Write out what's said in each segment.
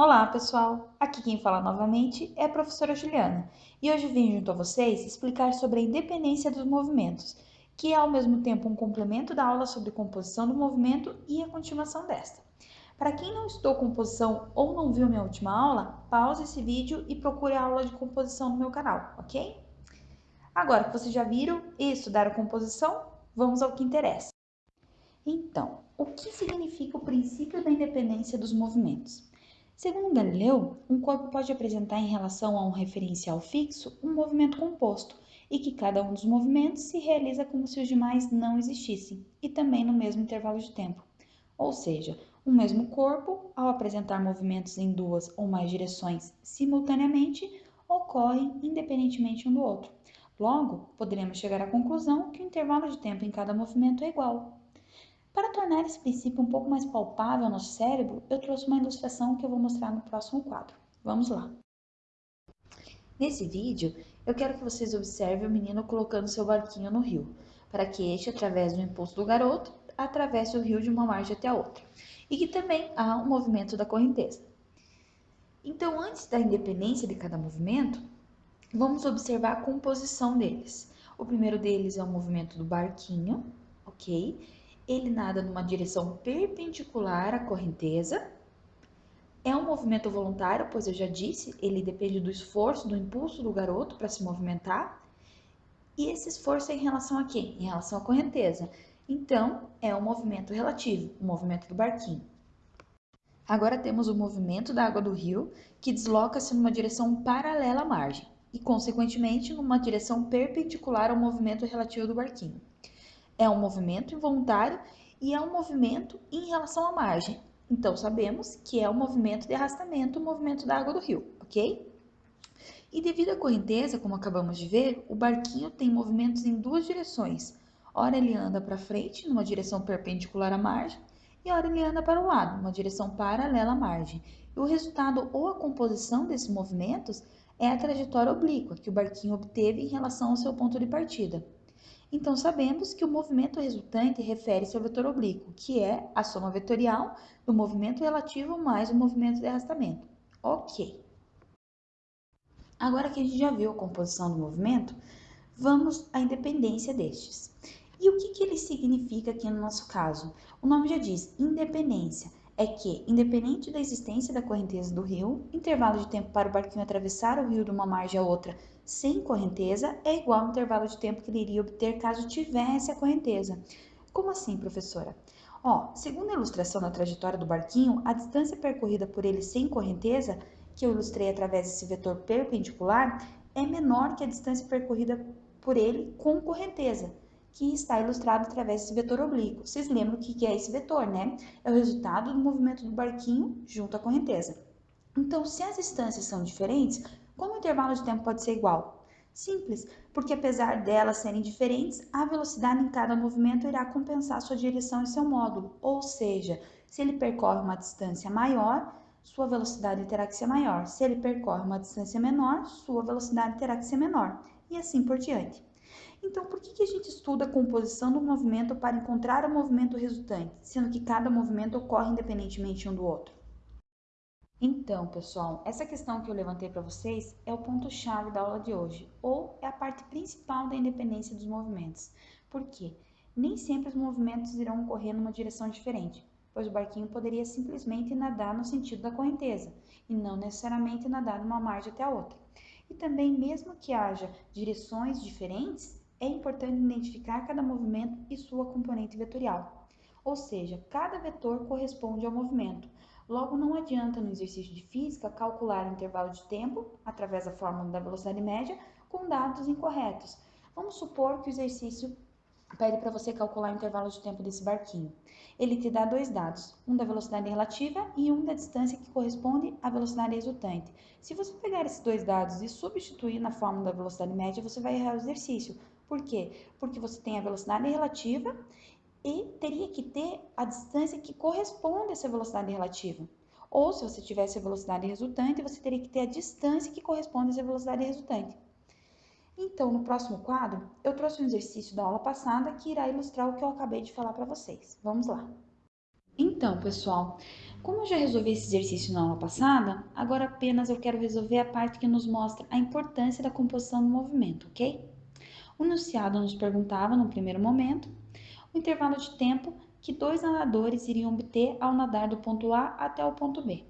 Olá, pessoal! Aqui quem fala novamente é a professora Juliana e hoje vim junto a vocês explicar sobre a independência dos movimentos, que é ao mesmo tempo um complemento da aula sobre composição do movimento e a continuação desta. Para quem não estudou composição ou não viu minha última aula, pause esse vídeo e procure a aula de composição no meu canal, ok? Agora que vocês já viram e estudaram composição, vamos ao que interessa. Então, o que significa o princípio da independência dos movimentos? Segundo Galileu, um corpo pode apresentar em relação a um referencial fixo um movimento composto e que cada um dos movimentos se realiza como se os demais não existissem e também no mesmo intervalo de tempo. Ou seja, um mesmo corpo, ao apresentar movimentos em duas ou mais direções simultaneamente, ocorrem independentemente um do outro. Logo, poderemos chegar à conclusão que o intervalo de tempo em cada movimento é igual. Para tornar esse princípio um pouco mais palpável ao nosso cérebro, eu trouxe uma ilustração que eu vou mostrar no próximo quadro. Vamos lá! Nesse vídeo, eu quero que vocês observem o menino colocando seu barquinho no rio, para que este, através do impulso do garoto, atravesse o rio de uma margem até a outra, e que também há um movimento da correnteza. Então, antes da independência de cada movimento, vamos observar a composição deles. O primeiro deles é o movimento do barquinho, ok? Ele nada numa direção perpendicular à correnteza. É um movimento voluntário, pois eu já disse, ele depende do esforço, do impulso do garoto para se movimentar. E esse esforço é em relação a quem? Em relação à correnteza. Então, é um movimento relativo, o movimento do barquinho. Agora temos o movimento da água do rio, que desloca-se numa direção paralela à margem e, consequentemente, numa direção perpendicular ao movimento relativo do barquinho. É um movimento involuntário e é um movimento em relação à margem. Então, sabemos que é o um movimento de arrastamento, o movimento da água do rio, ok? E devido à correnteza, como acabamos de ver, o barquinho tem movimentos em duas direções. Ora ele anda para frente, numa direção perpendicular à margem, e ora ele anda para o lado, numa direção paralela à margem. E o resultado ou a composição desses movimentos é a trajetória oblíqua que o barquinho obteve em relação ao seu ponto de partida. Então, sabemos que o movimento resultante refere-se ao vetor oblíquo, que é a soma vetorial do movimento relativo mais o movimento de arrastamento. Ok. Agora que a gente já viu a composição do movimento, vamos à independência destes. E o que, que ele significa aqui no nosso caso? O nome já diz independência é que, independente da existência da correnteza do rio, intervalo de tempo para o barquinho atravessar o rio de uma margem a outra sem correnteza é igual ao intervalo de tempo que ele iria obter caso tivesse a correnteza. Como assim, professora? Ó, segundo a ilustração da trajetória do barquinho, a distância percorrida por ele sem correnteza, que eu ilustrei através desse vetor perpendicular, é menor que a distância percorrida por ele com correnteza que está ilustrado através desse vetor oblíquo. Vocês lembram o que é esse vetor, né? É o resultado do movimento do barquinho junto à correnteza. Então, se as distâncias são diferentes, como o intervalo de tempo pode ser igual? Simples, porque apesar delas serem diferentes, a velocidade em cada movimento irá compensar sua direção e seu módulo. Ou seja, se ele percorre uma distância maior, sua velocidade terá que ser maior. Se ele percorre uma distância menor, sua velocidade terá que ser menor. E assim por diante. Então, por que, que a gente estuda a composição do movimento para encontrar o movimento resultante, sendo que cada movimento ocorre independentemente um do outro? Então, pessoal, essa questão que eu levantei para vocês é o ponto-chave da aula de hoje, ou é a parte principal da independência dos movimentos. Por quê? Nem sempre os movimentos irão ocorrer numa direção diferente, pois o barquinho poderia simplesmente nadar no sentido da correnteza, e não necessariamente nadar de uma margem até a outra. E também, mesmo que haja direções diferentes, é importante identificar cada movimento e sua componente vetorial. Ou seja, cada vetor corresponde ao movimento. Logo, não adianta no exercício de física calcular o intervalo de tempo, através da fórmula da velocidade média, com dados incorretos. Vamos supor que o exercício pede para você calcular o intervalo de tempo desse barquinho. Ele te dá dois dados, um da velocidade relativa e um da distância que corresponde à velocidade resultante. Se você pegar esses dois dados e substituir na fórmula da velocidade média, você vai errar o exercício, por quê? Porque você tem a velocidade relativa e teria que ter a distância que corresponde a essa velocidade relativa. Ou se você tivesse a velocidade resultante, você teria que ter a distância que corresponde a essa velocidade resultante. Então, no próximo quadro, eu trouxe um exercício da aula passada que irá ilustrar o que eu acabei de falar para vocês. Vamos lá. Então, pessoal, Como eu já resolvi esse exercício na aula passada, agora apenas eu quero resolver a parte que nos mostra a importância da composição do movimento, ok? O enunciado nos perguntava, no primeiro momento, o intervalo de tempo que dois nadadores iriam obter ao nadar do ponto A até o ponto B.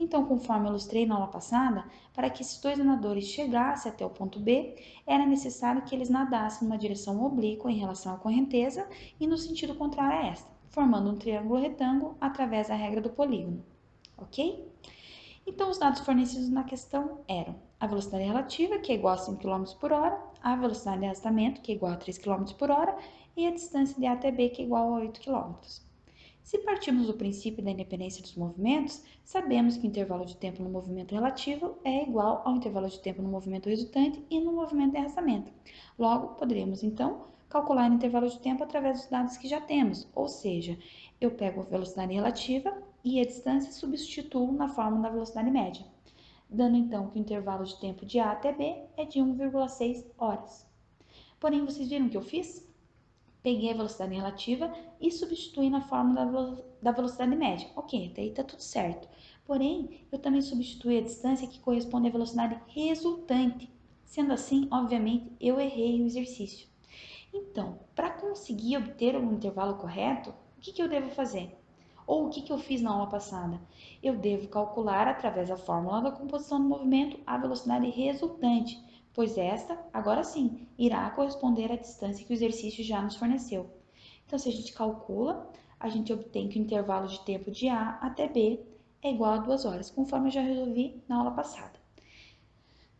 Então, conforme ilustrei na aula passada, para que esses dois nadadores chegassem até o ponto B, era necessário que eles nadassem numa direção oblíqua em relação à correnteza e no sentido contrário a esta, formando um triângulo retângulo através da regra do polígono. Ok? Então, os dados fornecidos na questão eram a velocidade relativa, que é igual a 5 km por hora, a velocidade de arrastamento, que é igual a 3 km por hora, e a distância de A até B, que é igual a 8 km. Se partirmos do princípio da independência dos movimentos, sabemos que o intervalo de tempo no movimento relativo é igual ao intervalo de tempo no movimento resultante e no movimento de arrastamento. Logo, poderemos, então, calcular o intervalo de tempo através dos dados que já temos, ou seja, eu pego a velocidade relativa e a distância e substituo na fórmula da velocidade média, dando então que o intervalo de tempo de A até B é de 1,6 horas. Porém, vocês viram o que eu fiz? peguei a velocidade relativa e substituí na fórmula da velocidade média. Ok, até aí está tudo certo. Porém, eu também substituí a distância que corresponde à velocidade resultante. Sendo assim, obviamente, eu errei o exercício. Então, para conseguir obter o intervalo correto, o que, que eu devo fazer? Ou o que, que eu fiz na aula passada? Eu devo calcular, através da fórmula da composição do movimento, a velocidade resultante pois esta, agora sim, irá corresponder à distância que o exercício já nos forneceu. Então, se a gente calcula, a gente obtém que o intervalo de tempo de A até B é igual a 2 horas, conforme eu já resolvi na aula passada.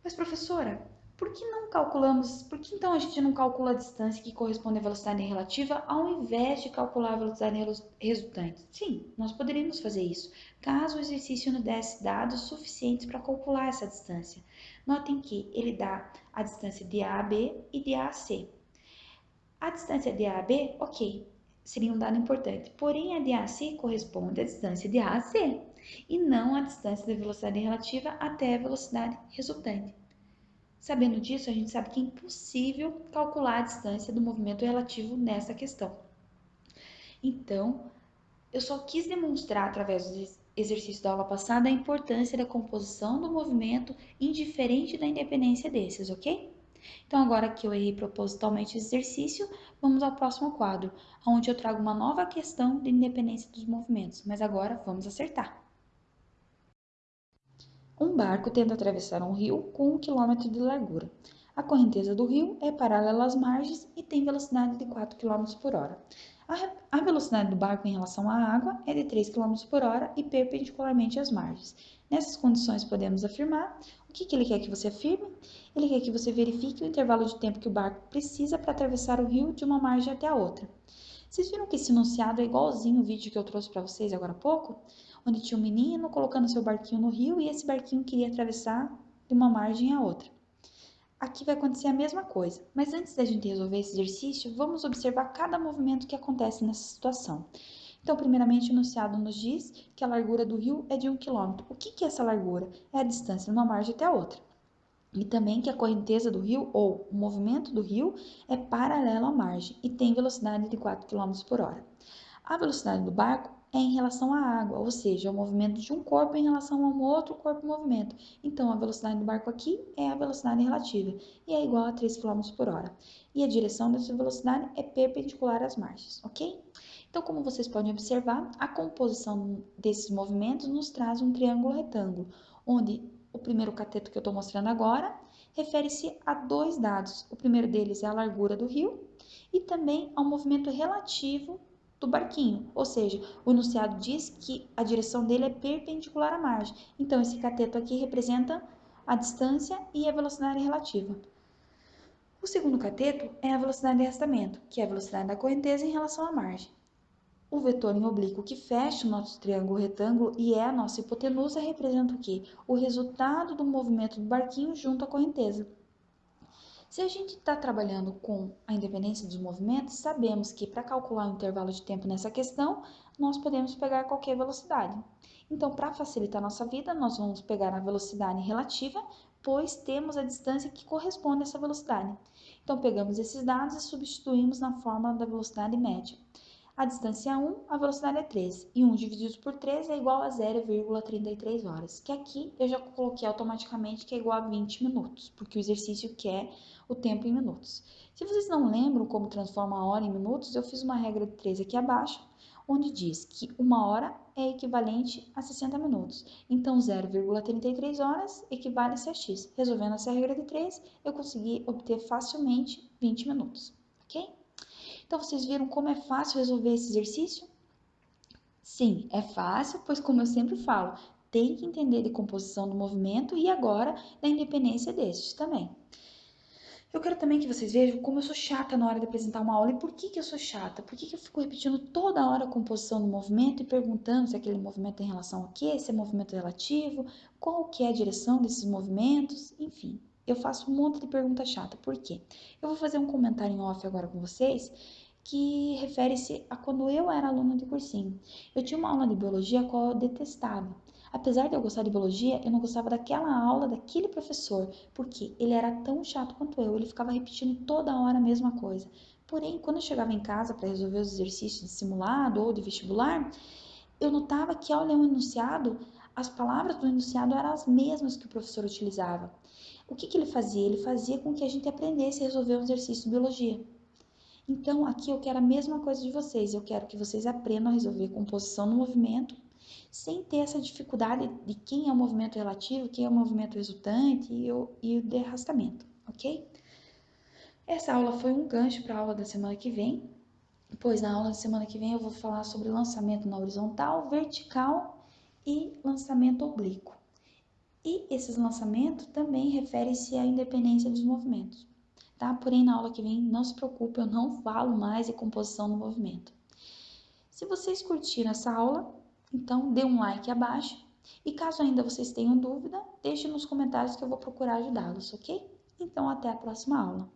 Mas, professora, por que não calculamos, por que então a gente não calcula a distância que corresponde à velocidade relativa ao invés de calcular a velocidade resultante? Sim, nós poderíamos fazer isso, caso o exercício nos desse dados suficientes para calcular essa distância. Notem que ele dá a distância de A a B e de A a C. A distância de A a B, ok, seria um dado importante, porém a de A a C corresponde à distância de A a C e não à distância da velocidade relativa até a velocidade resultante. Sabendo disso, a gente sabe que é impossível calcular a distância do movimento relativo nessa questão. Então, eu só quis demonstrar através do exercício da aula passada a importância da composição do movimento indiferente da independência desses, ok? Então, agora que eu errei propositalmente o exercício, vamos ao próximo quadro, onde eu trago uma nova questão de independência dos movimentos, mas agora vamos acertar. Um barco tenta atravessar um rio com um quilômetro de largura. A correnteza do rio é paralela às margens e tem velocidade de 4 km por hora. A velocidade do barco em relação à água é de 3 km por hora e perpendicularmente às margens. Nessas condições, podemos afirmar o que, que ele quer que você afirme? Ele quer que você verifique o intervalo de tempo que o barco precisa para atravessar o rio de uma margem até a outra. Vocês viram que esse enunciado é igualzinho o vídeo que eu trouxe para vocês agora há pouco? Onde tinha um menino colocando seu barquinho no rio e esse barquinho queria atravessar de uma margem a outra. Aqui vai acontecer a mesma coisa, mas antes da gente resolver esse exercício, vamos observar cada movimento que acontece nessa situação. Então, primeiramente, o enunciado nos diz que a largura do rio é de 1 km. O que é essa largura? É a distância de uma margem até a outra. E também que a correnteza do rio, ou o movimento do rio, é paralelo à margem e tem velocidade de 4 km por hora. A velocidade do barco é em relação à água, ou seja, o movimento de um corpo em relação a um outro corpo em movimento. Então, a velocidade do barco aqui é a velocidade relativa e é igual a 3 km por hora. E a direção dessa velocidade é perpendicular às margens, ok? Então, como vocês podem observar, a composição desses movimentos nos traz um triângulo retângulo, onde o primeiro cateto que eu estou mostrando agora refere-se a dois dados. O primeiro deles é a largura do rio e também ao movimento relativo do barquinho, ou seja, o enunciado diz que a direção dele é perpendicular à margem. Então, esse cateto aqui representa a distância e a velocidade relativa. O segundo cateto é a velocidade de arrastamento, que é a velocidade da correnteza em relação à margem. O vetor em oblíquo que fecha o nosso triângulo retângulo e é a nossa hipotenusa representa o quê? O resultado do movimento do barquinho junto à correnteza. Se a gente está trabalhando com a independência dos movimentos, sabemos que para calcular o intervalo de tempo nessa questão, nós podemos pegar qualquer velocidade. Então, para facilitar nossa vida, nós vamos pegar a velocidade relativa, pois temos a distância que corresponde a essa velocidade. Então, pegamos esses dados e substituímos na fórmula da velocidade média. A distância é 1, a velocidade é 3. E 1 dividido por 3 é igual a 0,33 horas, que aqui eu já coloquei automaticamente que é igual a 20 minutos, porque o exercício quer o tempo em minutos. Se vocês não lembram como transforma a hora em minutos, eu fiz uma regra de 3 aqui abaixo, onde diz que uma hora é equivalente a 60 minutos. Então, 0,33 horas equivale-se a x. Resolvendo essa regra de 3, eu consegui obter facilmente 20 minutos, ok? Então, vocês viram como é fácil resolver esse exercício? Sim, é fácil, pois como eu sempre falo, tem que entender de composição do movimento e agora da independência destes também. Eu quero também que vocês vejam como eu sou chata na hora de apresentar uma aula. E por que, que eu sou chata? Por que, que eu fico repetindo toda hora a composição do movimento e perguntando se aquele movimento tem relação a quê, se é movimento relativo, qual que é a direção desses movimentos, enfim. Eu faço um monte de pergunta chata. Por quê? Eu vou fazer um comentário em off agora com vocês que refere-se a quando eu era aluna de cursinho. Eu tinha uma aula de biologia a qual eu detestava. Apesar de eu gostar de biologia, eu não gostava daquela aula daquele professor, porque ele era tão chato quanto eu, ele ficava repetindo toda hora a mesma coisa. Porém, quando eu chegava em casa para resolver os exercícios de simulado ou de vestibular, eu notava que ao ler um enunciado, as palavras do enunciado eram as mesmas que o professor utilizava. O que, que ele fazia? Ele fazia com que a gente aprendesse a resolver um exercício de biologia. Então, aqui eu quero a mesma coisa de vocês. Eu quero que vocês aprendam a resolver composição no movimento, sem ter essa dificuldade de quem é o movimento relativo, quem é o movimento resultante e o, e o de arrastamento, ok? Essa aula foi um gancho para a aula da semana que vem, pois na aula da semana que vem eu vou falar sobre lançamento na horizontal, vertical e lançamento oblíquo. E esses lançamentos também referem-se à independência dos movimentos tá? Porém, na aula que vem, não se preocupe, eu não falo mais de composição do movimento. Se vocês curtiram essa aula, então dê um like abaixo. E caso ainda vocês tenham dúvida, deixe nos comentários que eu vou procurar ajudá-los, ok? Então, até a próxima aula.